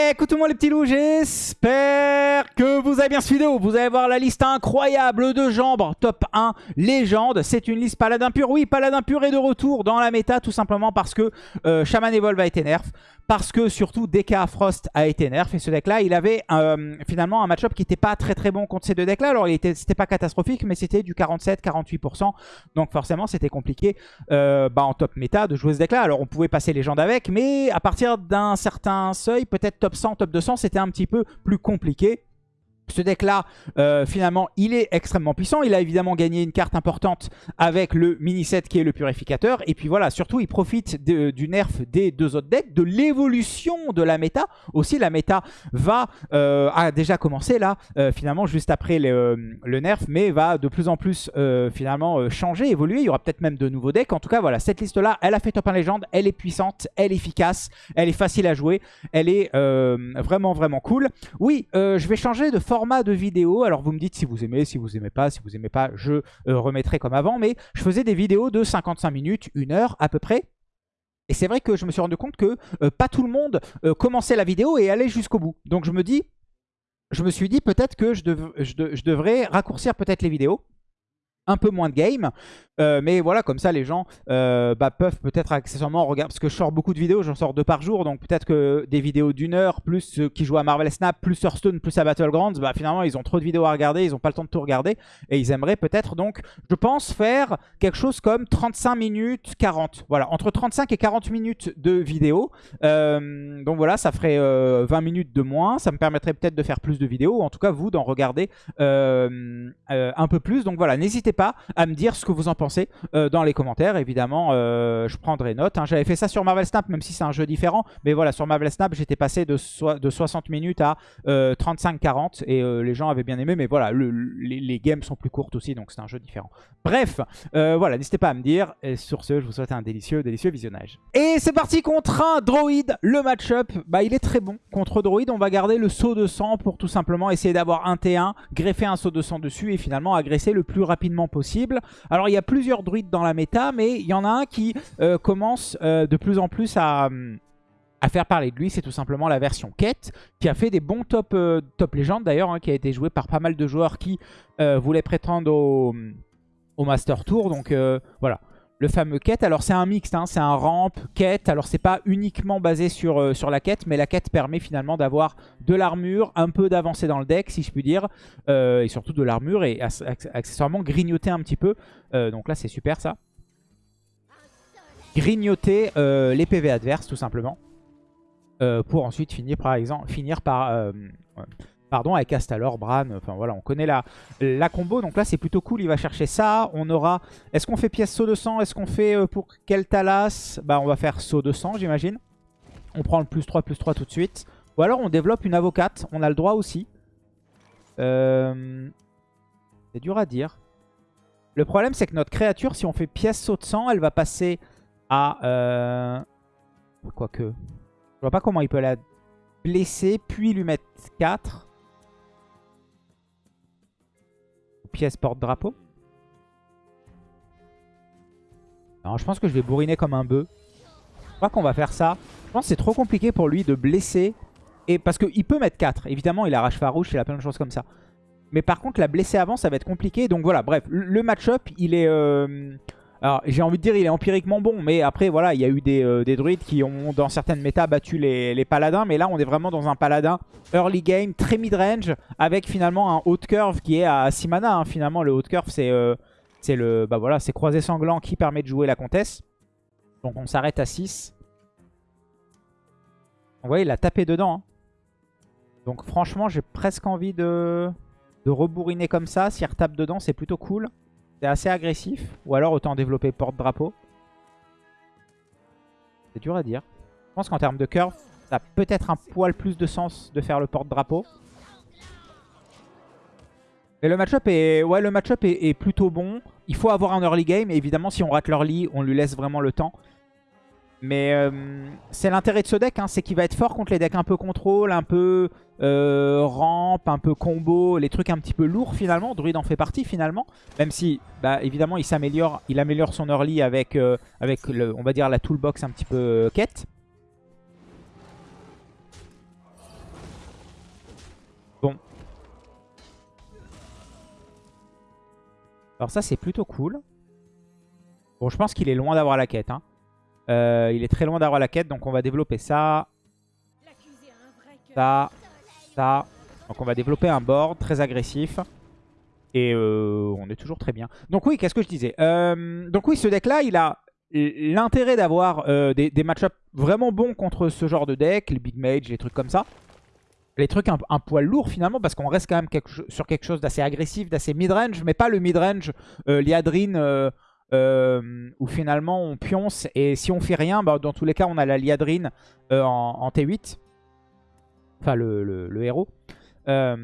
Écoutez-moi les petits loups, j'espère que vous avez bien cette vidéo. Vous allez voir la liste incroyable de jambes top 1 légende. C'est une liste paladin pur. Oui, paladin pur est de retour dans la méta tout simplement parce que euh, Shaman Evolve a été nerf. Parce que surtout DK Frost a été nerf. Et ce deck là, il avait euh, finalement un match-up qui n'était pas très très bon contre ces deux decks là. Alors c'était pas catastrophique mais c'était du 47-48%. Donc forcément c'était compliqué euh, bah, en top méta de jouer ce deck là. Alors on pouvait passer légende avec mais à partir d'un certain seuil, peut-être top 100, top 200, c'était un petit peu plus compliqué. Ce deck-là, euh, finalement, il est extrêmement puissant. Il a évidemment gagné une carte importante avec le mini-set qui est le purificateur. Et puis voilà, surtout, il profite du nerf des deux autres decks, de l'évolution de la méta. Aussi, la méta va, euh, a déjà commencé là, euh, finalement, juste après le, nerf, mais va de plus en plus, finalement, changer, évoluer. Il y aura peut-être même de nouveaux decks. En tout cas, voilà, cette liste-là, elle a fait top 1 légende. Elle est puissante, elle est efficace, elle est facile à jouer. Elle est vraiment, vraiment cool. Oui, je vais changer de forme format de vidéo. Alors vous me dites si vous aimez, si vous aimez pas, si vous aimez pas, je euh, remettrai comme avant. Mais je faisais des vidéos de 55 minutes, une heure à peu près. Et c'est vrai que je me suis rendu compte que euh, pas tout le monde euh, commençait la vidéo et allait jusqu'au bout. Donc je me dis, je me suis dit peut-être que je devrais raccourcir peut-être les vidéos un peu moins de game. Euh, mais voilà, comme ça, les gens euh, bah, peuvent peut-être accessoirement regarder. Parce que je sors beaucoup de vidéos, j'en sors deux par jour. Donc peut-être que des vidéos d'une heure, plus ceux qui jouent à Marvel Snap, plus Hearthstone, plus à Battlegrounds, bah, finalement, ils ont trop de vidéos à regarder. Ils n'ont pas le temps de tout regarder. Et ils aimeraient peut-être, donc, je pense, faire quelque chose comme 35 minutes 40. Voilà, entre 35 et 40 minutes de vidéo. Euh, donc voilà, ça ferait 20 minutes de moins. Ça me permettrait peut-être de faire plus de vidéos. Ou en tout cas, vous, d'en regarder un peu plus. Donc voilà, n'hésitez pas pas à me dire ce que vous en pensez euh, dans les commentaires. Évidemment, euh, je prendrai note. Hein. J'avais fait ça sur Marvel Snap, même si c'est un jeu différent. Mais voilà, sur Marvel Snap, j'étais passé de, de 60 minutes à 35-40. Euh, et les gens avaient bien aimé. Mais voilà, les, games sont plus courtes aussi, donc c'est un jeu différent. Bref, voilà, n'hésitez pas à me dire. Et sur ce, je vous souhaite un délicieux, délicieux visionnage. Et c'est parti contre un droïde. Le match-up, bah, il est très bon. Contre droïde, on va garder le saut de sang pour tout simplement essayer d'avoir un T1, greffer un saut de sang dessus et finalement agresser le plus rapidement possible. Alors il y a plusieurs druides dans la méta, mais il y en a un qui euh, commence euh, de plus en plus à, à, faire parler de lui. C'est tout simplement la version quête, qui a fait des bons top, euh, top légendes d'ailleurs, hein, qui a été joué par pas mal de joueurs qui voulaient prétendre au Master Tour. Donc voilà, le fameux quête. Alors c'est un mixte, hein, c'est un ramp, quête. Alors c'est pas uniquement basé sur, euh, sur la quête, mais la quête permet finalement d'avoir de l'armure, un peu d'avancée dans le deck si je puis dire, euh, et surtout de l'armure et accessoirement grignoter un petit peu. Euh, donc là c'est super ça. Grignoter les PV adverses tout simplement. pour ensuite finir par exemple finir par Pardon, avec Astalor, Bran, enfin voilà, on connaît la, la combo. Donc là, c'est plutôt cool, il va chercher ça. On aura... Est-ce qu'on fait pièce saut de sang? Est-ce qu'on fait euh, pour quel Talas? Bah, on va faire saut de sang, j'imagine. On prend le plus 3, plus 3 tout de suite. Ou alors, on développe une avocate. On a le droit aussi. Euh, c'est dur à dire. Le problème, c'est que notre créature, si on fait pièce saut de sang, elle va passer à... Euh... Quoique... Je vois pas comment il peut la blesser, puis lui mettre 4. Pièce porte-drapeau. Non, je pense que je vais bourriner comme un bœuf. Je crois qu'on va faire ça. Je pense que c'est trop compliqué pour lui de blesser. Et parce qu'il peut mettre 4. Évidemment, il a rage farouche, il a plein de choses comme ça. Mais par contre, la blesser avant, ça va être compliqué. Donc voilà, bref. Le match-up, il est... Euh, alors, j'ai envie de dire, il est empiriquement bon, mais après, voilà, il y a eu des, euh, druides qui ont, dans certaines méta, battu les, paladins. Mais là, on est vraiment dans un paladin early game, très mid-range, avec finalement un haut curve qui est à 6 mana. Hein. Finalement, le haut curve, c'est euh, le bah voilà, c'est croisé sanglant qui permet de jouer la comtesse. Donc, on s'arrête à 6. Vous voyez, il a tapé dedans. Hein. Donc, franchement, j'ai presque envie de, de rebourriner comme ça. S'il retape dedans, c'est plutôt cool. C'est assez agressif. Ou alors autant développer porte-drapeau. C'est dur à dire. Je pense qu'en termes de curve, ça a peut-être un poil plus de sens de faire le porte-drapeau. Mais le match-up est, ouais, match est, est, plutôt bon. Il faut avoir un early game. Et évidemment, si on rate l'early, on lui laisse vraiment le temps. Mais euh, c'est l'intérêt de ce deck, hein, c'est qu'il va être fort contre les decks un peu contrôle, un peu euh, rampe, un peu combo, les trucs un petit peu lourds finalement. Druid en fait partie finalement, même si bah, évidemment il s'améliore, il améliore son early euh, avec, le, on va dire la toolbox un petit peu quête. Bon. Alors ça c'est plutôt cool. Bon je pense qu'il est loin d'avoir la quête. Hein. Euh, il est très loin d'avoir la quête, donc on va développer ça. Ça. Ça. Donc on va développer un board très agressif. Et euh, on est toujours très bien. Donc oui, qu'est-ce que je disais? Euh, Donc oui, ce deck-là, il a l'intérêt d'avoir des, des match vraiment bons contre ce genre de deck, les Big Mage, les trucs comme ça les trucs un, poil lourds finalement parce qu'on reste quand même sur quelque chose d'assez agressif, d'assez mid-range, mais pas le mid-range Liadrine euh, euh, où finalement on pionce. Et si on fait rien, bah, dans tous les cas on a la Liadrine en, T8, enfin le, héros. là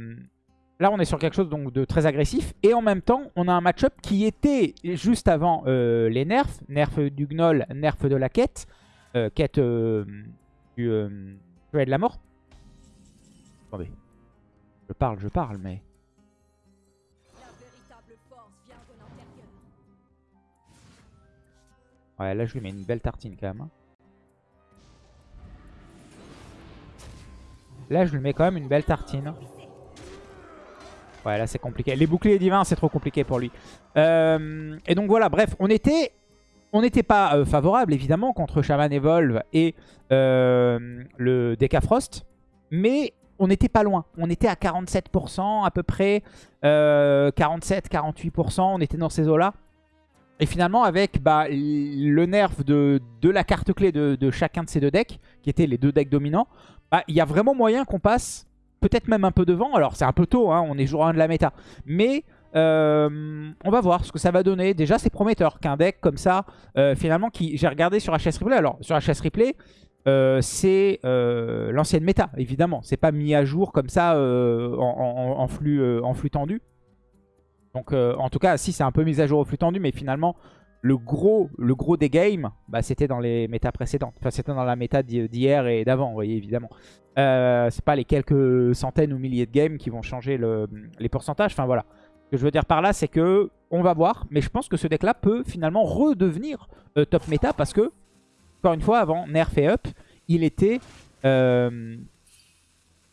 on est sur quelque chose donc, de très agressif. Et en même temps on a un match-up qui était juste avant les nerfs, nerf du gnoll, nerf de la quête, quête du, de la mort. Je parle, je parle, mais... Ouais, là je lui mets une belle tartine quand même. Hein. Là je lui mets quand même une belle tartine. Ouais, là c'est compliqué. Les boucliers divins, c'est trop compliqué pour lui. Euh, et donc voilà, bref, on était... On n'était pas euh, favorable évidemment contre Shaman Evolve et euh, le Decafrost. Mais on n'était pas loin. On était à 47% à peu près, 47-48%, euh, on était dans ces eaux-là. Et finalement, avec bah, le nerf de, la carte clé de, chacun de ces deux decks, qui étaient les deux decks dominants, bah, il y a vraiment moyen qu'on passe peut-être même un peu devant. Alors, c'est un peu tôt, hein, on est jour 1 de la méta. Mais euh, on va voir ce que ça va donner. Déjà, c'est prometteur qu'un deck comme ça, euh, finalement, qui j'ai regardé sur HS Replay. Alors, sur HS Replay, euh, c'est l'ancienne méta, évidemment. C'est pas mis à jour comme ça en flux tendu. Donc en tout cas, si c'est un peu mis à jour au flux tendu, mais finalement, le gros, le gros des games, bah, c'était dans les méta précédentes. Enfin, c'était dans la méta d'hier et d'avant, vous voyez, évidemment. c'est pas les quelques centaines ou milliers de games qui vont changer les pourcentages. Enfin, voilà. Ce que je veux dire par là, c'est que on va voir. Mais je pense que ce deck-là peut finalement redevenir top méta parce que encore une fois, avant Nerf et Up, il était euh,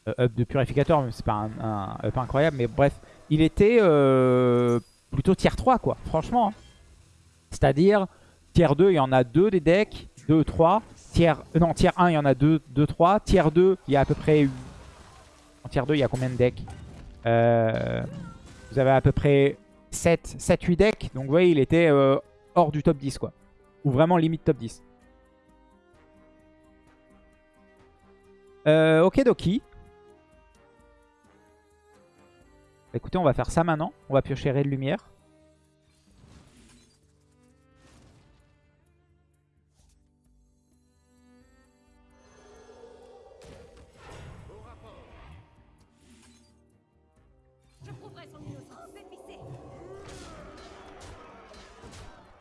euh, Up de purificateur, c'est pas un, Up incroyable, mais bref, il était euh, plutôt tier 3, quoi, franchement. Hein. C'est-à-dire, tier 2, il y en a 2 des decks, 2, 3. Tier, non, tier 1, il y en a 2, 2, 3. Tier 2, il y a à peu près... En tier 2, il y a combien de decks? Vous avez à peu près 7, 7 8 decks. Donc, vous voyez, il était hors du top 10, quoi. Ou vraiment limite top 10. Euh, ok Doki. Écoutez, on va faire ça maintenant. On va piocher Ray de lumière.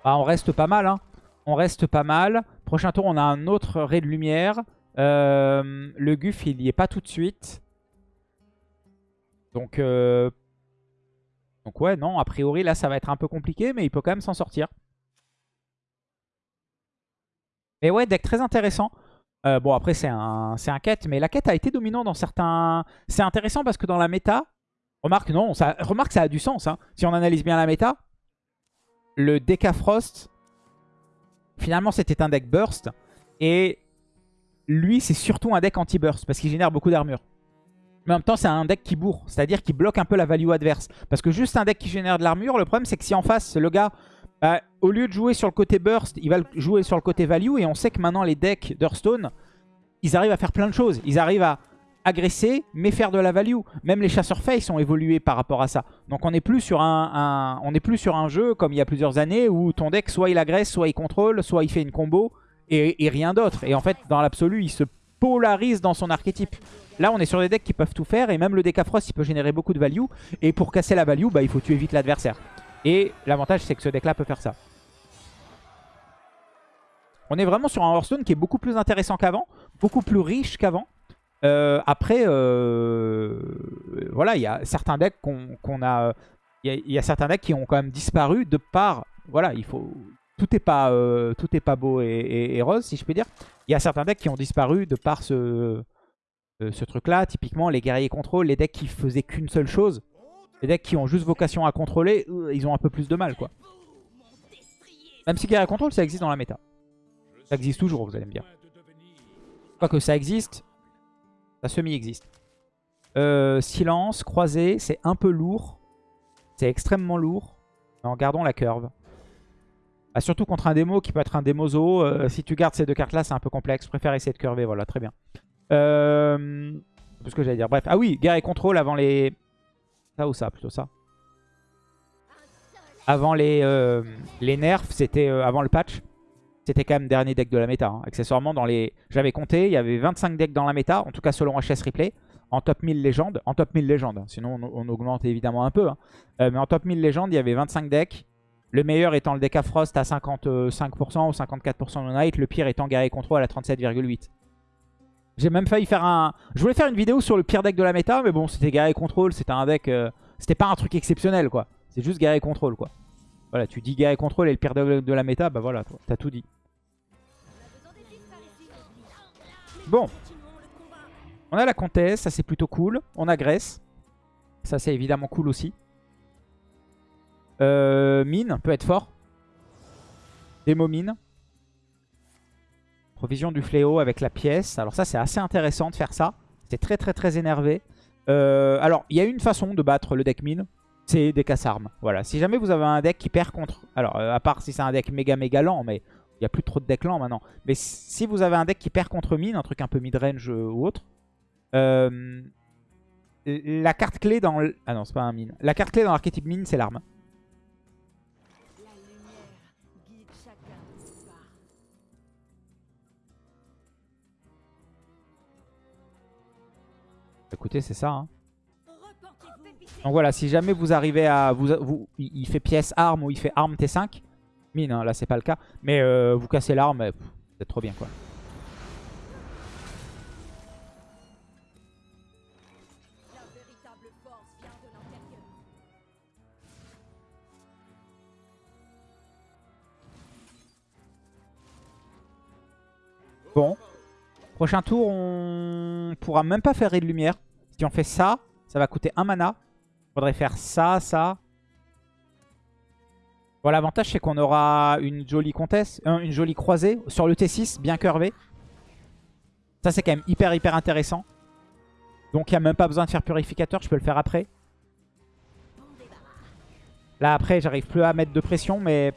Ah, on reste pas mal, hein. On reste pas mal. Prochain tour, on a un autre ray de lumière. Euh, le Guff, il n'y est pas tout de suite. Donc, euh, donc ouais, non, a priori, là, ça va être un peu compliqué, mais il peut quand même s'en sortir. Mais ouais, deck très intéressant. Euh, bon, après, c'est un, un quête, mais la quête a été dominante dans certains... C'est intéressant parce que dans la méta, remarque, non, ça, remarque, ça a du sens. Hein. Si on analyse bien la méta, le Decafrost, finalement, c'était un deck burst. Et lui, c'est surtout un deck anti-burst parce qu'il génère beaucoup d'armure. Mais en même temps, c'est un deck qui bourre, c'est-à-dire qui bloque un peu la value adverse. Parce que juste un deck qui génère de l'armure, le problème c'est que si en face, le gars, bah, au lieu de jouer sur le côté burst, il va jouer sur le côté value. Et on sait que maintenant, les decks d'Hearthstone, ils arrivent à faire plein de choses. Ils arrivent à agresser, mais faire de la value. Même les chasseurs face ont évolué par rapport à ça. Donc on n'est plus sur un, plus sur un jeu comme il y a plusieurs années où ton deck, soit il agresse, soit il contrôle, soit il fait une combo et, rien d'autre. Et en fait, dans l'absolu, il se polarise dans son archétype. Là, on est sur des decks qui peuvent tout faire. Et même le Decafrost, il peut générer beaucoup de value. Et pour casser la value, bah, il faut tuer vite l'adversaire. Et l'avantage, c'est que ce deck-là peut faire ça. On est vraiment sur un Hearthstone qui est beaucoup plus intéressant qu'avant. Beaucoup plus riche qu'avant. Euh, après, euh, voilà, il y a certains decks qu'on a... Il y, a certains decks qui ont quand même disparu de par... Voilà, il faut, tout n'est pas, euh, est pas beau et, rose, si je peux dire. Il y a certains decks qui ont disparu de par ce, ce truc-là. Typiquement, les guerriers contrôle, les decks qui faisaient qu'une seule chose. Les decks qui ont juste vocation à contrôler, euh, ils ont un peu plus de mal, quoi. Même si guerre contrôle, ça existe dans la méta. Ça existe toujours, vous allez me dire. Quoique ça existe, ça semi-existe. Euh, silence, croisé, c'est un peu lourd. C'est extrêmement lourd. En gardant la curve. Ah, surtout contre un démo qui peut être un démo zoo. Euh, si tu gardes ces deux cartes-là, c'est un peu complexe. Je préfère essayer de curver. Voilà, très bien. Euh, ce que j'allais dire. Bref. Ah oui, guerre et contrôle avant les... Ça ou ça Plutôt ça. Avant les, euh, les nerfs, c'était euh, avant le patch. C'était quand même dernier deck de la méta. Hein. Accessoirement, dans les, j'avais compté, il y avait 25 decks dans la méta. En tout cas, selon HS Replay en top 1000 légendes. En top 1000 légendes, sinon on, augmente évidemment un peu. Hein. Mais en top 1000 légendes, il y avait 25 decks. Le meilleur étant le deck à Frost à 55% ou 54% de Night. Le pire étant Guerrier Control à 37,8%. J'ai même failli faire un... Je voulais faire une vidéo sur le pire deck de la méta, mais bon, c'était Guerrier Control. C'était un deck... Euh, c'était pas un truc exceptionnel, quoi. C'est juste Guerrier Control, quoi. Voilà, tu dis Guerrier Control et le pire deck de la méta, bah voilà, t'as tout dit. Bon, on a la comtesse, ça c'est plutôt cool. On a Grèce. Ça c'est évidemment cool aussi. Euh, mine peut être fort. Démo mine. Provision du fléau avec la pièce. Alors ça c'est assez intéressant de faire ça. C'est très très très énervé. Euh, alors il y a une façon de battre le deck mine. C'est des casse-armes. Voilà. Si jamais vous avez un deck qui perd contre... Alors euh, à part si c'est un deck méga méga lent. Mais il n'y a plus trop de decks lents maintenant. Mais si vous avez un deck qui perd contre mine. Un truc un peu mid-range ou autre. Euh, la carte clé dans... Ah non, c'est pas un mine. La carte clé dans l'archétype mine, c'est l'arme. Écoutez, c'est ça. Hein. Donc voilà, si jamais vous arrivez à... Vous, il fait pièce arme ou il fait arme T5. Mine, hein, là c'est pas le cas. Mais euh, vous cassez l'arme, c'est trop bien quoi. Bon. Prochain tour, on pourra même pas faire de lumière. Si on fait ça, ça va coûter un mana. Faudrait faire ça, ça. Bon, l'avantage, c'est qu'on aura une jolie comtesse, euh, une jolie croisée sur le T6, bien curvé. Ça, c'est quand même hyper, hyper intéressant. Donc, il n'y a même pas besoin de faire purificateur. Je peux le faire après. Là, après, j'arrive plus à mettre de pression, mais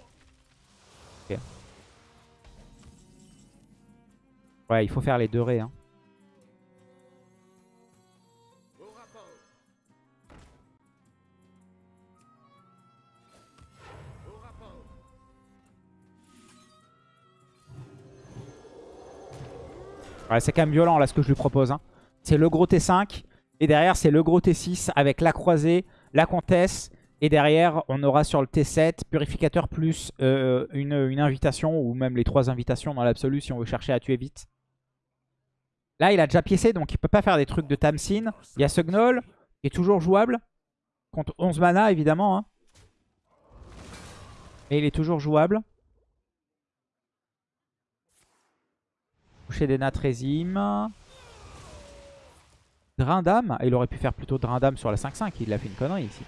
Ouais, il faut faire les deux raies. Hein. Ouais, c'est quand même violent là ce que je lui propose. Hein. C'est le gros T5 et derrière c'est le gros T6 avec la croisée, la comtesse et derrière on aura sur le T7 purificateur plus euh, une, une, invitation ou même les trois invitations dans l'absolu si on veut chercher à tuer vite. Là, il a déjà piécé, donc il peut pas faire des trucs de Tamsin. Il y a ce Gnoll, qui est toujours jouable. Contre 11 mana, évidemment. Hein. Et il est toujours jouable. Toucher des Natrésime. Drain d'âme. Il aurait pu faire plutôt Drain d'âme sur la 5-5. Il a fait une connerie ici.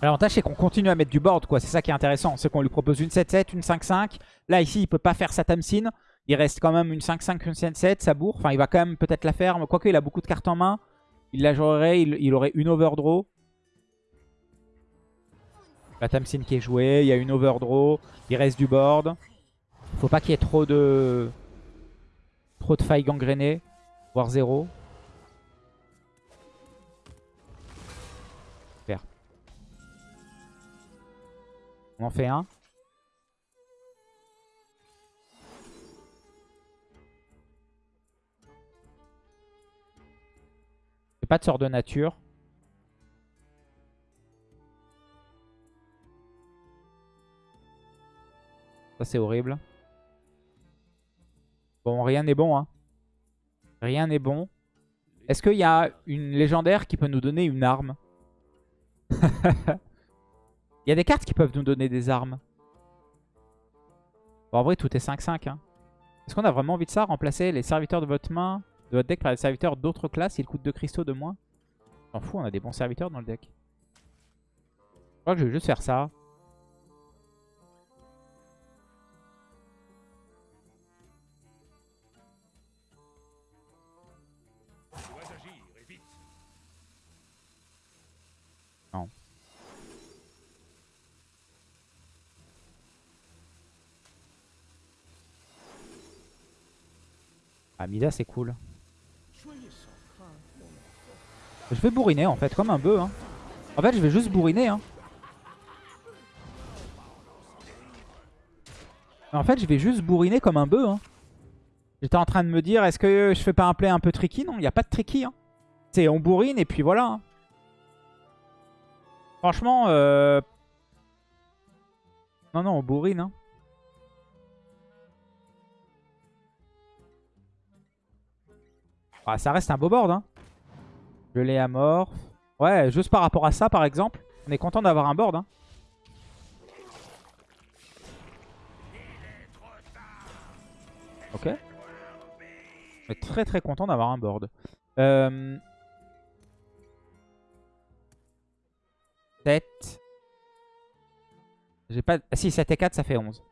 L'avantage c'est qu'on continue à mettre du board quoi, c'est ça qui est intéressant. C'est qu'on lui propose une 7-7, une 5-5. Là ici il peut pas faire sa Tamsin. Il reste quand même une 5-5, une 7-7, ça bourre. Enfin il va quand même peut-être la faire, mais quoique il a beaucoup de cartes en main. Il la jouerait, il, aurait une overdraw. La Tamsin qui est jouée, il y a une overdraw. Il reste du board. Faut pas qu'il y ait trop de... Trop de failles gangrénées. Voire zéro. On en fait un. pas de sort de nature. Ça c'est horrible. Bon, rien n'est bon. Hein. Rien n'est bon. Est-ce qu'il y a une légendaire qui peut nous donner une arme? Il y a des cartes qui peuvent nous donner des armes. Bon, en vrai, tout est 5-5. Hein. Est-ce qu'on a vraiment envie de ça Remplacer les serviteurs de votre main, de votre deck par des serviteurs d'autres classes, ils coûtent 2 cristaux de moins? S'en fout, on a des bons serviteurs dans le deck. Je crois que je vais juste faire ça. Non. Ah, Mida, c'est cool. Je vais bourriner en fait, comme un bœuf. Hein. En fait, je vais juste bourriner. Hein. En fait, je vais juste bourriner comme un bœuf. Hein. J'étais en train de me dire, est-ce que je fais pas un play un peu tricky? Non, il n'y a pas de tricky. Hein. C'est on bourrine et puis voilà. Franchement, euh... non, non, on bourrine. Ah, ça reste un beau board. Hein. Je l'ai à. Ouais, juste par rapport à ça, par exemple, on est content d'avoir un board. Hein. Ok. On est très très content d'avoir un board. Euh... 7. J'ai pas... Si, 7 et 4, ça fait 11.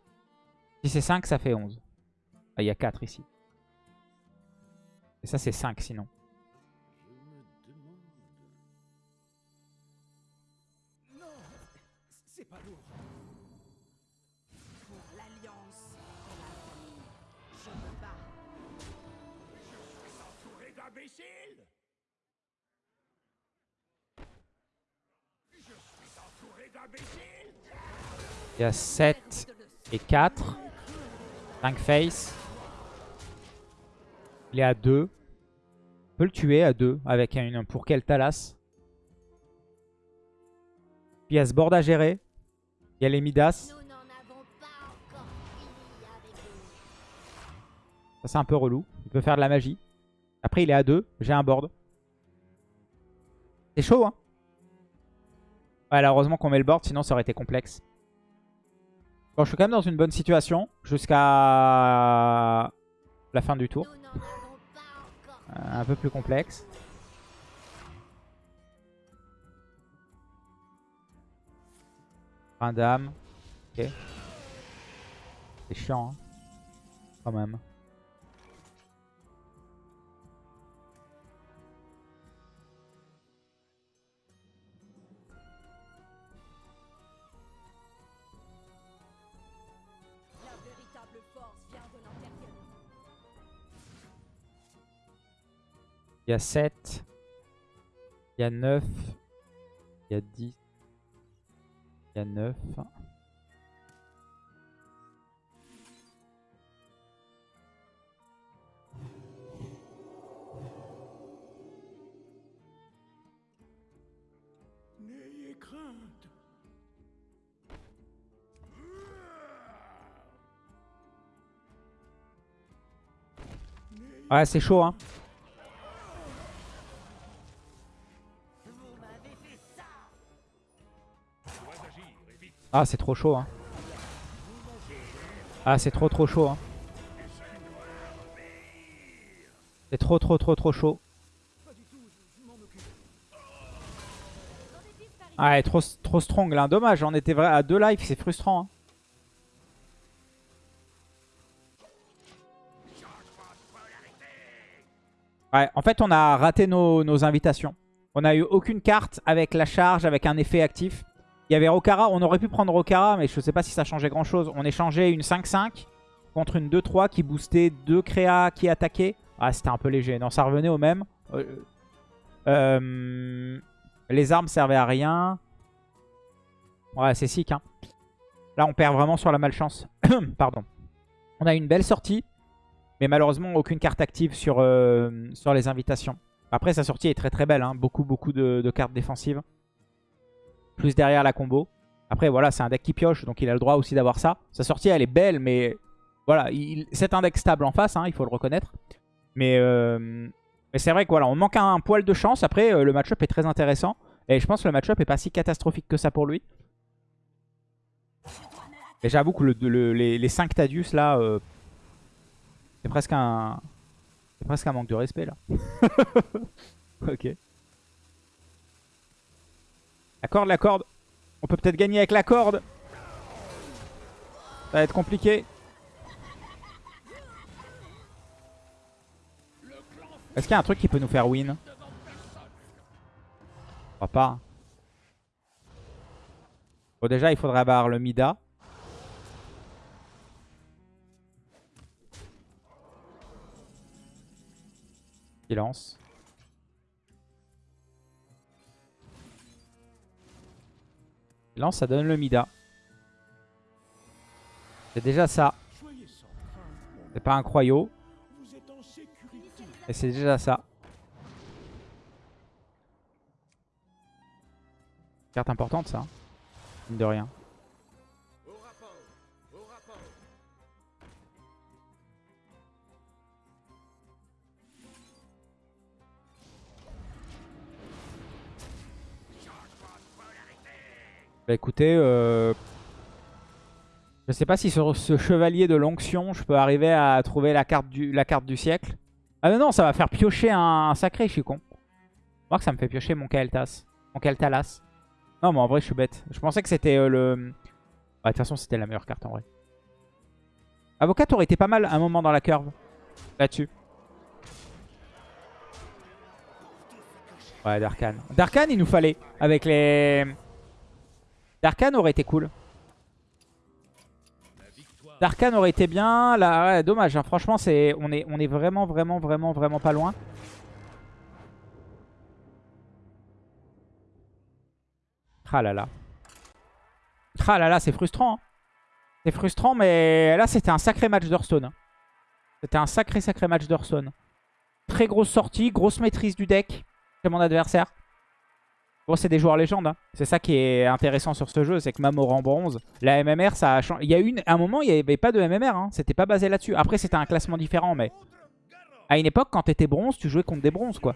Si c'est 5, ça fait 11. Ah, il y a 4 ici. Et ça, c'est 5 sinon. Il y a 7 et 4. 5 face. Il est à 2. On peut le tuer à 2 avec un pour quel Talas? Puis il y a ce board à gérer. Il y a les Midas. Ça c'est un peu relou. Il peut faire de la magie. Après il est à 2. J'ai un board. C'est chaud hein? Ouais, heureusement qu'on met le board, sinon ça aurait été complexe. Bon, je suis quand même dans une bonne situation jusqu'à la fin du tour. Un peu plus complexe. Un dame. Ok. C'est chiant, hein. Quand même. Il y a 7. Il y a 9. Il y a 10. Il y a 9. Ouais, c'est chaud, hein. Ah, c'est trop chaud. Hein. Ah, c'est trop trop chaud. Hein. C'est trop trop trop trop chaud. Ah, trop, trop strong là. Dommage, on était vrai à deux lives, c'est frustrant. Hein. Ouais, en fait, on a raté nos, nos invitations. On a eu aucune carte avec la charge, avec un effet actif. Il y avait Rokara, on aurait pu prendre Rokara, mais je ne sais pas si ça changeait grand chose. On échangeait une 5-5 contre une 2-3 qui boostait deux créas qui attaquaient. Ah, c'était un peu léger. Non, ça revenait au même. Euh, euh, les armes servaient à rien. Ouais, c'est sick. Hein. Là, on perd vraiment sur la malchance. Pardon. On a une belle sortie. Mais malheureusement, aucune carte active sur, euh, sur les invitations. Après, sa sortie est très très belle. Hein. Beaucoup, beaucoup de cartes défensives plus derrière la combo. Après, voilà, c'est un deck qui pioche, donc il a le droit aussi d'avoir ça. Sa sortie, elle est belle, mais voilà, c'est un deck stable en face, hein, il faut le reconnaître. Mais, euh, c'est vrai que voilà, manque un, poil de chance. Après, euh, le match-up est très intéressant. Et je pense que le match-up est pas si catastrophique que ça pour lui. Et j'avoue que les, les, 5 Tadius là... Euh, C'est presque un... C'est presque un manque de respect là. ok. La corde, la corde. On peut peut-être gagner avec la corde. Ça va être compliqué. Est-ce qu'il y a un truc qui peut nous faire win? Je crois pas. Bon déjà il faudrait avoir le Mida. Silence. Silence ça donne le Mida. C'est déjà ça. C'est pas un croyau. Et c'est déjà ça. Carte importante ça. Hein. Mine de rien. Bah écoutez, euh... je sais pas si sur ce chevalier de l'onction, je peux arriver à trouver la carte du, siècle. Ah non, non, ça va faire piocher un, sacré, je suis con. Voir que ça me fait piocher mon Kael'thas. Mon Kael'Thalas. Non, mais en vrai, je suis bête. Je pensais que c'était euh, le... Bah, de toute façon, c'était la meilleure carte en vrai. Avocat aurait été pas mal un moment dans la curve. Là-dessus. Ouais, Darkan. Darkan, il nous fallait. Avec les... Darkan aurait été cool. Darkan aurait été bien. Là, dommage. Hein. Franchement, c'est on est, on est vraiment, vraiment, vraiment, vraiment pas loin. Ah là là. Ah là là, c'est frustrant. Hein. C'est frustrant, mais là, c'était un sacré match d'Hearthstone. Hein. C'était un sacré, sacré match d'Hearthstone. Très grosse sortie, grosse maîtrise du deck chez mon adversaire. Bon, c'est des joueurs légendes. Hein. C'est ça qui est intéressant sur ce jeu, c'est que même rang bronze, la MMR, ça a changé. Il y a une, un moment, il n'y avait pas de MMR. Hein. C'était pas basé là-dessus. Après, c'était un classement différent, mais à une époque, quand t'étais bronze, tu jouais contre des bronzes, quoi.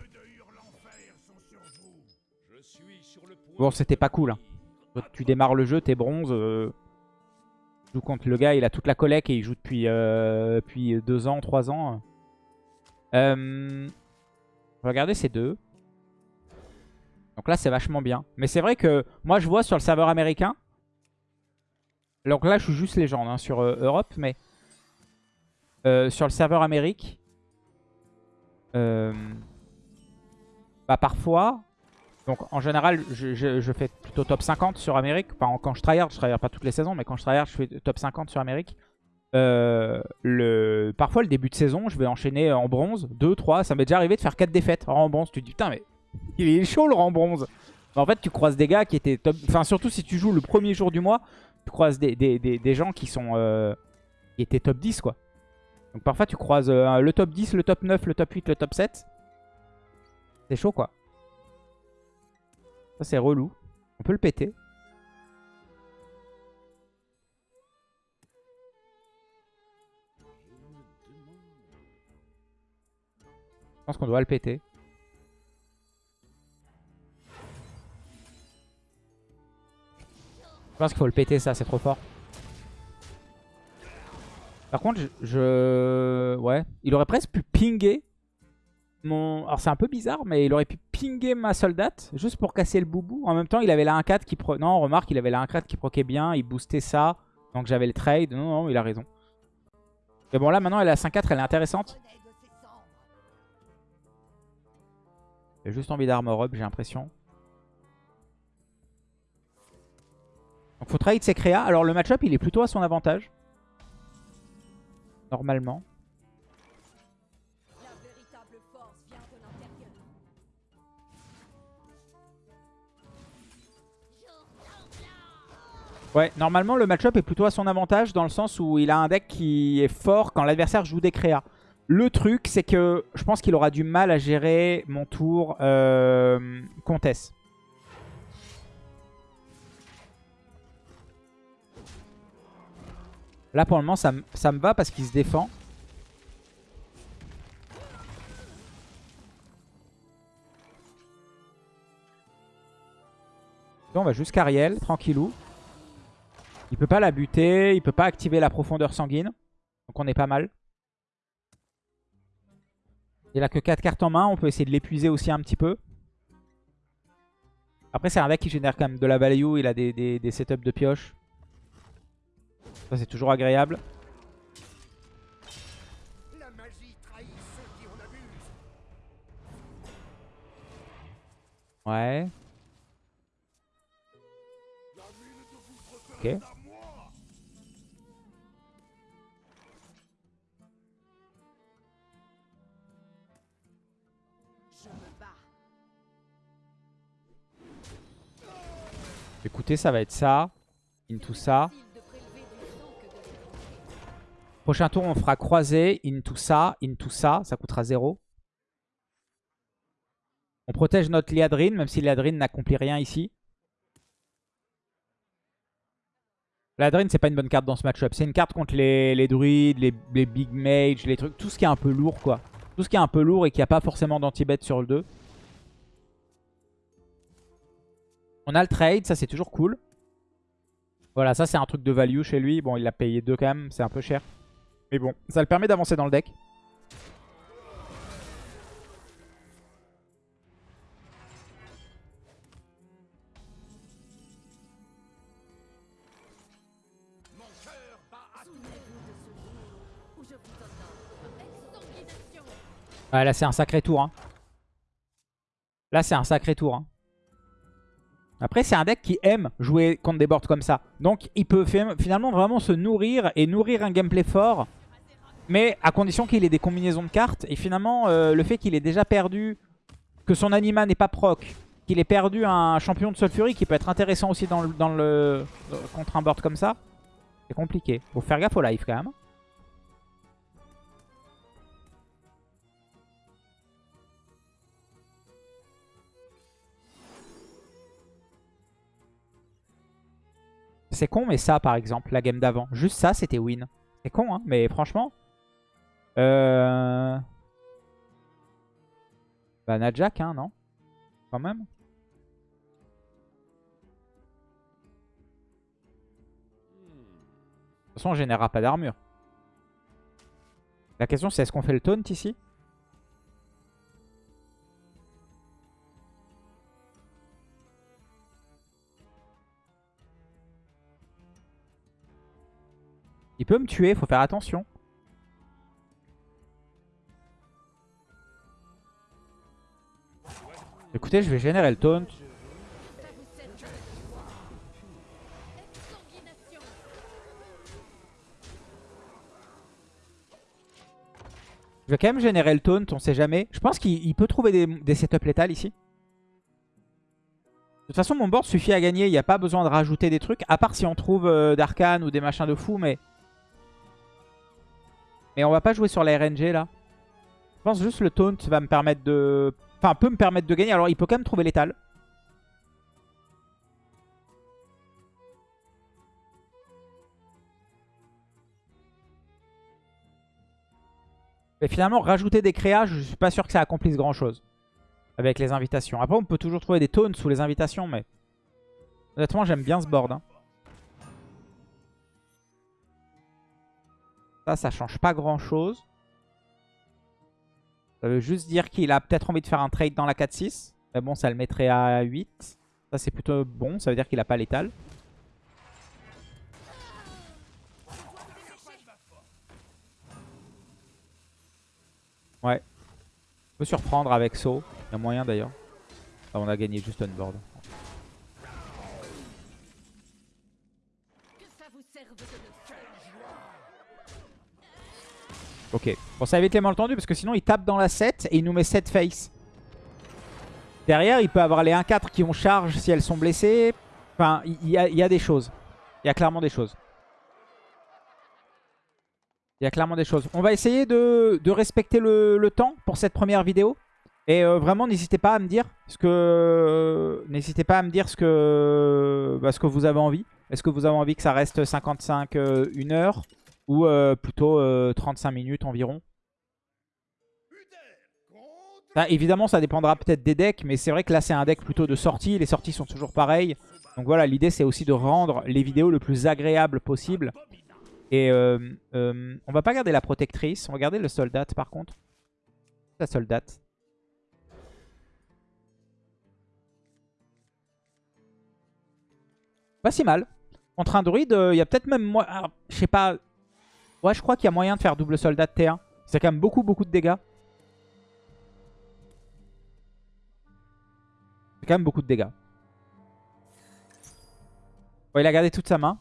Bon, c'était pas cool. Hein. Tu démarres le jeu, t'es bronze. Euh... Tu joues contre le gars, il a toute la collecte et il joue depuis, euh... depuis deux ans, trois ans. Euh... Regardez ces deux. Donc là, c'est vachement bien. Mais c'est vrai que moi, je vois sur le serveur américain. Donc là, je suis juste légende hein, sur euh, Europe, mais euh, sur le serveur Amérique, euh, bah parfois, donc en général, je, fais plutôt top 50 sur Amérique. Enfin, quand je tryhard, je tryhard pas toutes les saisons, mais quand je tryhard, je fais top 50 sur Amérique. Parfois, le début de saison, je vais enchaîner en bronze, 2, 3. Ça m'est déjà arrivé de faire 4 défaites en bronze. Tu te dis, putain, mais il est chaud le rang bronze. En fait, tu croises des gars qui étaient top... Enfin, surtout si tu joues le premier jour du mois, tu croises des, gens qui sont... Euh, qui étaient top 10, quoi. Donc parfois, tu croises euh, le top 10, le top 9, le top 8, le top 7. C'est chaud, quoi. Ça, c'est relou. On peut le péter. Je pense qu'on doit le péter. Pense qu'il faut le péter ça, c'est trop fort. Par contre, je... Ouais. Il aurait presque pu pinguer mon... Alors c'est un peu bizarre, mais il aurait pu pinguer ma soldate juste pour casser le boubou. En même temps, il avait la 1-4 qui... Pro... Non, remarque, il avait la 1-4 qui proquait bien, il boostait ça. Donc j'avais le trade. Non, non, il a raison. Mais bon, là, maintenant, elle a 5-4, elle est intéressante. J'ai juste envie d'armor up, j'ai l'impression. Donc faut trade ses créas. Alors le match-up il est plutôt à son avantage. Normalement. Ouais, normalement le match-up est plutôt à son avantage dans le sens où il a un deck qui est fort quand l'adversaire joue des créas. Le truc, c'est que je pense qu'il aura du mal à gérer mon tour euh, comtesse. Là, pour le moment, ça, me va parce qu'il se défend. on va jusqu'à Ariel, tranquillou. Il peut pas la buter, il peut pas activer la profondeur sanguine. Donc on est pas mal. Il a que 4 cartes en main. On peut essayer de l'épuiser aussi un petit peu. Après, c'est un deck qui génère quand même de la value. Il a des, des, des setups de pioche. Ça, c'est toujours agréable. La magie trahit ceux qui en abusent. Ouais. Ok. Je me bats. Écoutez, ça va être ça. Into ça. Prochain tour, on fera croiser. Into ça. Into ça. Ça coûtera 0. On protège notre Liadrine, même si Liadrine n'accomplit rien ici. Liadrine, c'est pas une bonne carte dans ce match-up. C'est une carte contre les, druides, les, les big mages, les trucs. Tout ce qui est un peu lourd, quoi. Tout ce qui est un peu lourd et qui a pas forcément d'anti-bet sur le 2. On a le trade, ça c'est toujours cool. Voilà, ça c'est un truc de value chez lui. Bon, il l'a payé 2 quand même, c'est un peu cher. Mais bon, ça le permet d'avancer dans le deck. Ouais, là c'est un sacré tour. hein. Là c'est un sacré tour. hein. Après c'est un deck qui aime jouer contre des boards comme ça. Donc il peut fi- finalement vraiment se nourrir et nourrir un gameplay fort. Mais à condition qu'il ait des combinaisons de cartes. Et finalement euh, le fait qu'il ait déjà perdu, que son anima n'est pas proc, qu'il ait perdu un champion de Sulfury qui peut être intéressant aussi dans le, euh, contre un board comme ça. C'est compliqué. Faut faire gaffe au live quand même. C'est con, mais ça, par exemple, la game d'avant. Juste ça, c'était win. C'est con, hein, mais franchement... Euh... Bah, Najak, hein, non? Quand même. De toute façon, on générera pas d'armure. La question, c'est est-ce qu'on fait le taunt ici? Il peut me tuer, faut faire attention. Écoutez, je vais générer le taunt. Je vais quand même générer le taunt, on sait jamais. Je pense qu'il il peut trouver des, des setups létales ici. De toute façon, mon board suffit à gagner. Il n'y a pas besoin de rajouter des trucs. À part si on trouve euh, d'arcane ou des machins de fou. Mais... mais on va pas jouer sur la RNG là. Je pense juste le taunt va me permettre de... Enfin, peut me permettre de gagner. Alors, il peut quand même trouver létal. Mais finalement, rajouter des créas, je suis pas sûr que ça accomplisse grand chose. Avec les invitations. Après, on peut toujours trouver des taunts sous les invitations, mais... Honnêtement, j'aime bien ce board. hein. Ça, ça change pas grand chose. Ça veut juste dire qu'il a peut-être envie de faire un trade dans la 4-6. Mais bon, ça le mettrait à 8. Ça, c'est plutôt bon. Ça veut dire qu'il a pas létal. Ouais. On peut surprendre avec saut. Il y a moyen d'ailleurs. On a gagné juste un board. Ok. Bon, ça évite les malentendus parce que sinon il tape dans la 7 et il nous met 7 face. Derrière, il peut avoir les 1-4 qui ont charge si elles sont blessées. Enfin, il y, a- des choses. Il y a clairement des choses. Il y a clairement des choses. On va essayer de, respecter le, temps pour cette première vidéo. Et euh, vraiment, n'hésitez pas à me dire ce que n'hésitez pas à me dire ce que bah, ce que vous avez envie. Est-ce que vous avez envie que ça reste 55 euh, heure? Ou euh, plutôt euh, 35 minutes environ Ça, Évidemment, ça dépendra peut-être des decks, mais c'est vrai que là, c'est un deck plutôt de sortie. Les sorties sont toujours pareilles. Donc voilà, l'idée, c'est aussi de rendre les vidéos le plus agréable possible. Et euh, euh, on va pas garder la protectrice, on va garder le soldat par contre. La soldate. Pas si mal. Contre un druide, il y a peut-être même... moi, alors, Je sais pas... Ouais, je crois qu'il y a moyen de faire double soldat de T1. C'est quand même beaucoup, beaucoup de dégâts. C'est quand même beaucoup de dégâts. Bon, il a gardé toute sa main.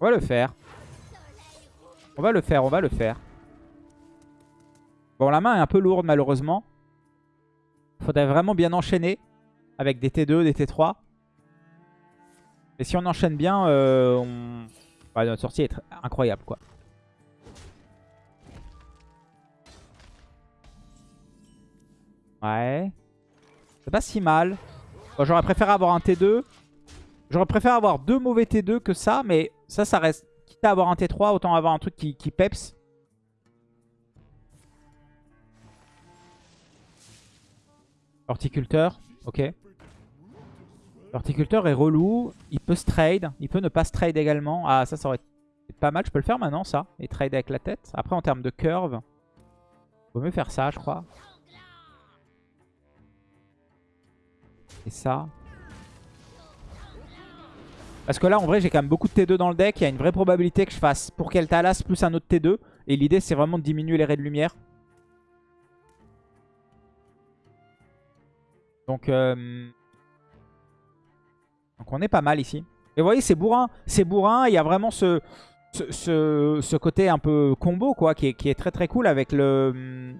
On va le faire. On va le faire, on va le faire. Bon, la main est un peu lourde malheureusement. Faudrait vraiment bien enchaîner avec des T2, des T3. Et si on enchaîne bien, euh, bah, notre sortie est incroyable quoi. Ouais. C'est pas si mal. J'aurais préféré avoir un T2. J'aurais préféré avoir deux mauvais T2 que ça, mais ça, ça reste... Quitte à avoir un T3, autant avoir un truc qui, qui peps. Horticulteur, ok. L'horticulteur est relou. Il peut se trade. Il peut ne pas se trade également. Ah, ça, ça aurait été pas mal. Je peux le faire maintenant, ça. Et trade avec la tête. Après, en termes de curve, vaut mieux faire ça, je crois. Et ça. Parce que là, en vrai, j'ai quand même beaucoup de T2 dans le deck. Il y a une vraie probabilité que je fasse pour Keltalas plus un autre T2. Et l'idée, c'est vraiment de diminuer les raies de lumière. Donc, euh, donc on est pas mal ici. Et vous voyez, c'est bourrin. C'est bourrin. Il y a vraiment ce, côté un peu combo, quoi, qui est, très très cool avec le...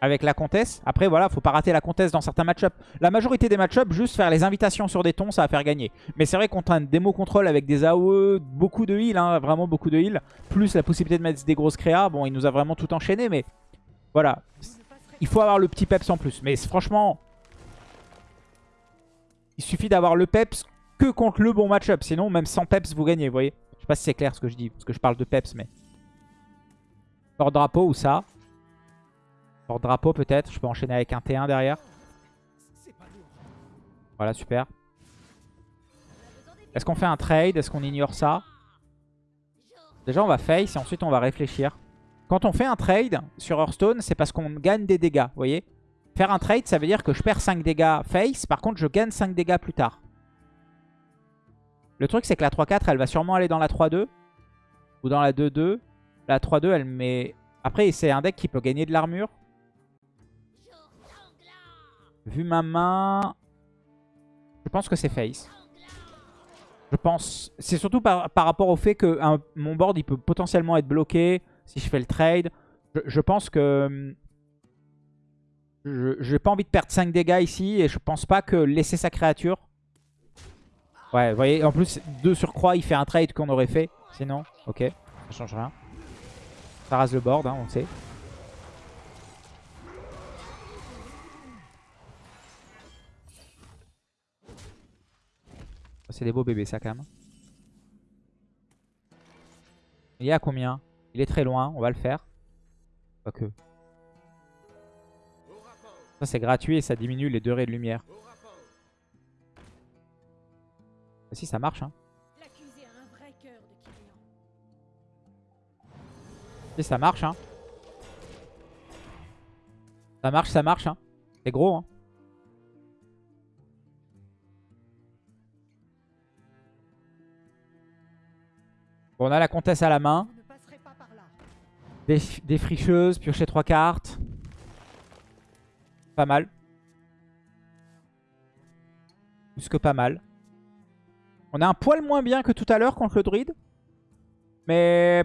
Avec la comtesse. Après, voilà, faut pas rater la comtesse dans certains match-ups. La majorité des match-ups, juste faire les invitations sur des tons, ça va faire gagner. Mais c'est vrai contre un démo contrôle avec des AOE, beaucoup de heal, hein, vraiment beaucoup de heal, plus la possibilité de mettre des grosses créas, bon, il nous a vraiment tout enchaîné, mais voilà. Il faut avoir le petit peps en plus. Mais franchement, il suffit d'avoir le peps que contre le bon match-up. Sinon, même sans peps, vous gagnez, vous voyez. Je sais pas si c'est clair ce que je dis, parce que je parle de peps, mais... Hors drapeau ou ça? Hors drapeau peut-être, je peux enchaîner avec un T1 derrière. Voilà, super. Est-ce qu'on fait un trade? Est-ce qu'on ignore ça? Déjà, on va face et ensuite on va réfléchir. Quand on fait un trade sur Hearthstone, c'est parce qu'on gagne des dégâts, vous voyez Faire un trade, ça veut dire que je perds 5 dégâts face, par contre je gagne 5 dégâts plus tard. Le truc, c'est que la 3-4, elle va sûrement aller dans la 3-2 ou dans la 2-2. La 3-2, elle met... Après, c'est un deck qui peut gagner de l'armure. Vu ma main, je pense que c'est face. Je pense... C'est surtout par, rapport au fait que mon board, il peut potentiellement être bloqué si je fais le trade. Je, je pense que... Je J'ai pas envie de perdre 5 dégâts ici et je pense pas que laisser sa créature... Ouais, vous voyez, en plus, 2 sur croix, il fait un trade qu'on aurait fait. Sinon, ok, ça change rien. Ça rase le board, hein, on sait. C'est des beaux bébés ça quand même. Il est à combien? Il est très loin, on va le faire. Pas que. C'est gratuit et ça diminue les deux raies de lumière. Si ça marche hein. Si ça marche hein. Ça marche, ça marche hein. C'est gros hein. On a la comtesse à la main. Des, des fricheuses, piocher trois cartes. Pas mal. Plus que pas mal. On a un poil moins bien que tout à l'heure contre le druide. Mais...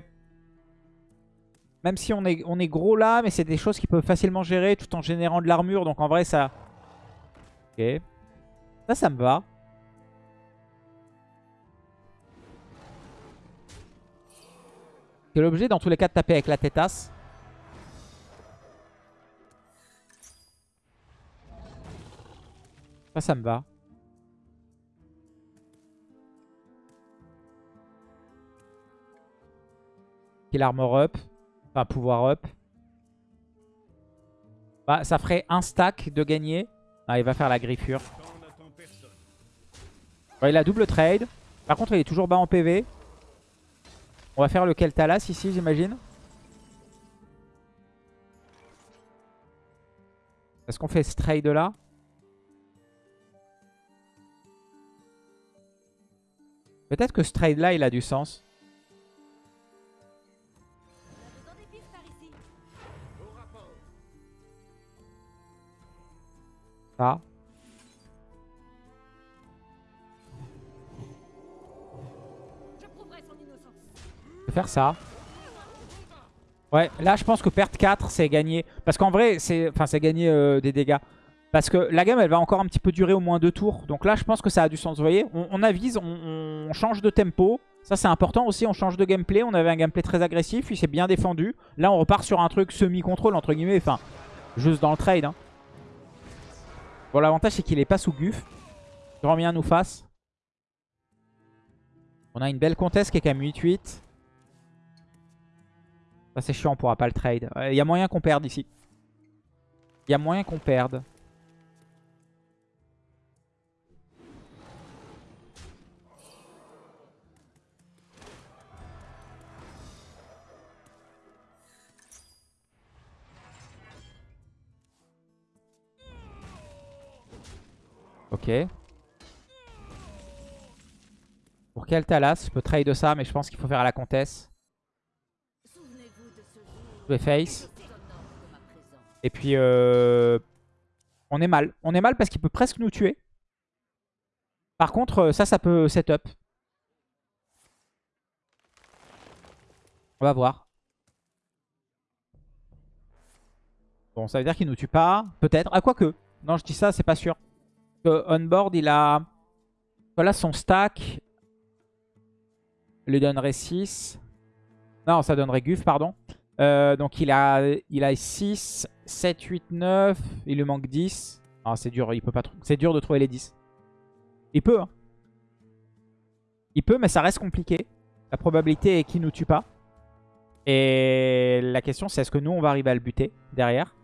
Même si on est, gros là, mais c'est des choses qui peuvent facilement gérer tout en générant de l'armure. Donc en vrai, ça... Ok. Ça, ça me va. C'est l'objet dans tous les cas de taper avec la tétasse. Ça, ça me va. Kill armor up? Enfin, pouvoir up. Bah, ça ferait un stack de gagner. Ah, il va faire la griffure. Il a double trade. Par contre, il est toujours bas en PV. On va faire le Keltalas ici, j'imagine. Est-ce qu'on fait ce trade là Peut-être que ce trade là, il a du sens. Ça. Je vais faire ça. Ouais, là je pense que perdre 4 c'est gagner. Parce qu'en vrai, c'est enfin gagner euh, des dégâts. Parce que la game elle va encore un petit peu durer au moins deux tours. Donc là je pense que ça a du sens. Vous voyez, on, avise, on, change de tempo. Ça c'est important aussi, on change de gameplay. On avait un gameplay très agressif, il s'est bien défendu. Là on repart sur un truc semi-contrôle entre guillemets. Enfin, juste dans le trade. hein. Bon l'avantage c'est qu'il est pas sous guf. Grand bien nous fasse. On a une belle comtesse qui est quand même 8-8. Ça c'est chiant, on pourra pas le trade. Il y a moyen qu'on perde ici. Il y a moyen qu'on perde. Pour quel Talas Je peux trade ça, mais je pense qu'il faut faire à la comtesse. Vais face. Et puis, euh, on est mal. On est mal parce qu'il peut presque nous tuer. Par contre, euh, ça, ça peut setup. On va voir. Bon, ça veut dire qu'il nous tue pas. Peut-être. Ah, quoique. Non, je dis ça, c'est pas sûr. Que on board, il a... Voilà son stack. lui donnerait 6. Non, ça donnerait Guf, pardon. Euh, donc il a, il a 6, 7, 8, 9. Il lui manque 10. Ah, c'est dur, il peut pas c'est dur de trouver les 10. Il peut. Hein. Il peut, mais ça reste compliqué. La probabilité est qu'il nous tue pas. Et la question, c'est est-ce que nous, on va arriver à le buter derrière?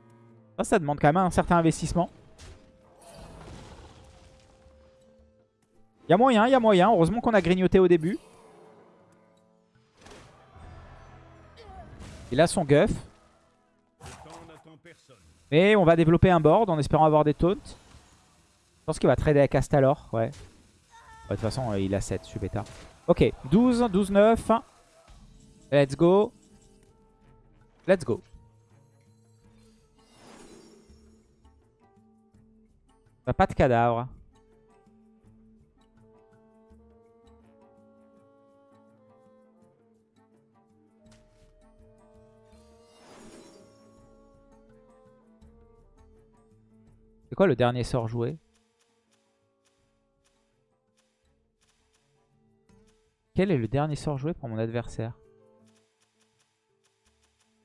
Ça, ça demande quand même un certain investissement. Il y a moyen, il y a moyen. Heureusement qu'on a grignoté au début. Il a son guff. Et on va développer un board en espérant avoir des taunts. Je pense qu'il va trader avec Astalor. Ouais. De toute façon, euh, il a 7, je suis bêta. Ok, 12, 12, 9. Let's go. Let's go. Pas de cadavre. C'est quoi le dernier sort joué Quel est le dernier sort joué pour mon adversaire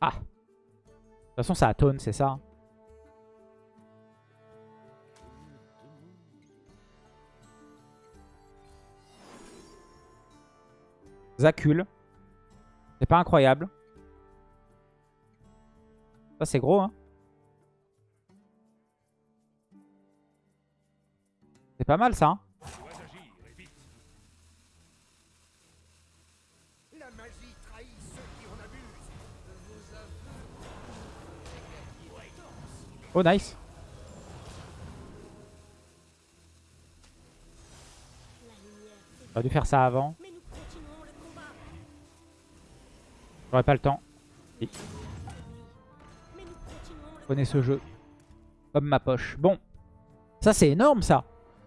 Ah De toute façon, ça a taunt, c'est ça hein. Zacul. C'est pas incroyable. Ça, c'est gros, hein. C'est pas mal, ça, hein. Dois agir et vite. La magie trahit ceux qui en abusent. Oh, nice. J'aurais dû faire ça avant. Mais nous continuons le combat. J'aurais pas le temps. Mais nous continuons le Prenez ce jeu. Comme ma poche. Bon. Ça, c'est énorme, ça.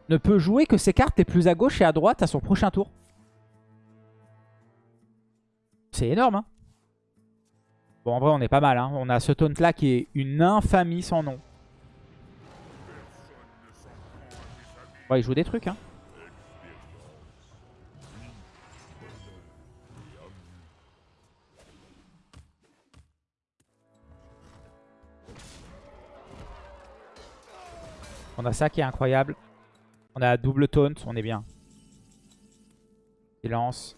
Ne peut jouer que ses cartes les plus à gauche et à droite à son prochain tour. C'est énorme, hein. Bon, en vrai, on est pas mal, hein. On a ce taunt-là qui est une infamie sans nom. Ouais, il joue des trucs, hein. On a ça qui est incroyable. On a double taunt, on est bien. Silence.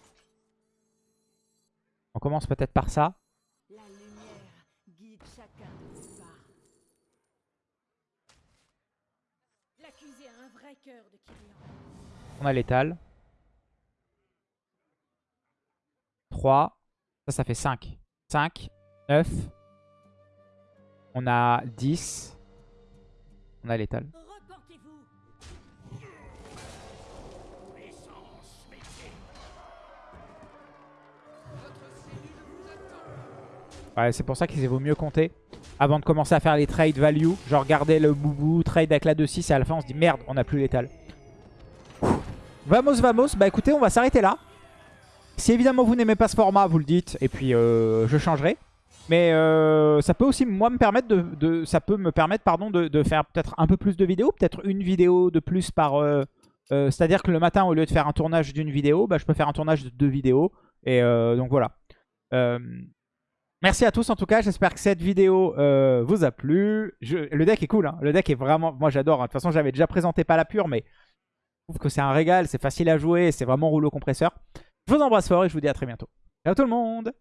On commence peut-être par ça. On a l'étal. 3. Ça, ça fait 5. 5, 9. On a 10. On a l'étal. Ouais, c'est pour ça qu'il vaut mieux compter avant de commencer à faire les trades value. Genre garder le boubou, trade avec la 2-6 et à la fin on se dit merde, on n'a plus l'étal. Vamos, vamos. Bah écoutez, on va s'arrêter là. Si évidemment vous n'aimez pas ce format, vous le dites et puis euh, je changerai. Mais euh, ça peut aussi moi me permettre de, ça peut me permettre pardon de, faire peut-être un peu plus de vidéos, peut-être une vidéo de plus par. euh, C'est-à-dire que le matin au lieu de faire un tournage d'une vidéo, bah, je peux faire un tournage de deux vidéos. Et donc voilà. Merci à tous en tout cas, j'espère que cette vidéo euh, vous a plu. Le deck est cool, hein. le deck est vraiment... Moi j'adore, hein. de toute façon j'avais déjà présenté pas la pure, mais je trouve que c'est un régal, c'est facile à jouer, c'est vraiment rouleau compresseur. Je vous embrasse fort et je vous dis à très bientôt. Ciao tout le monde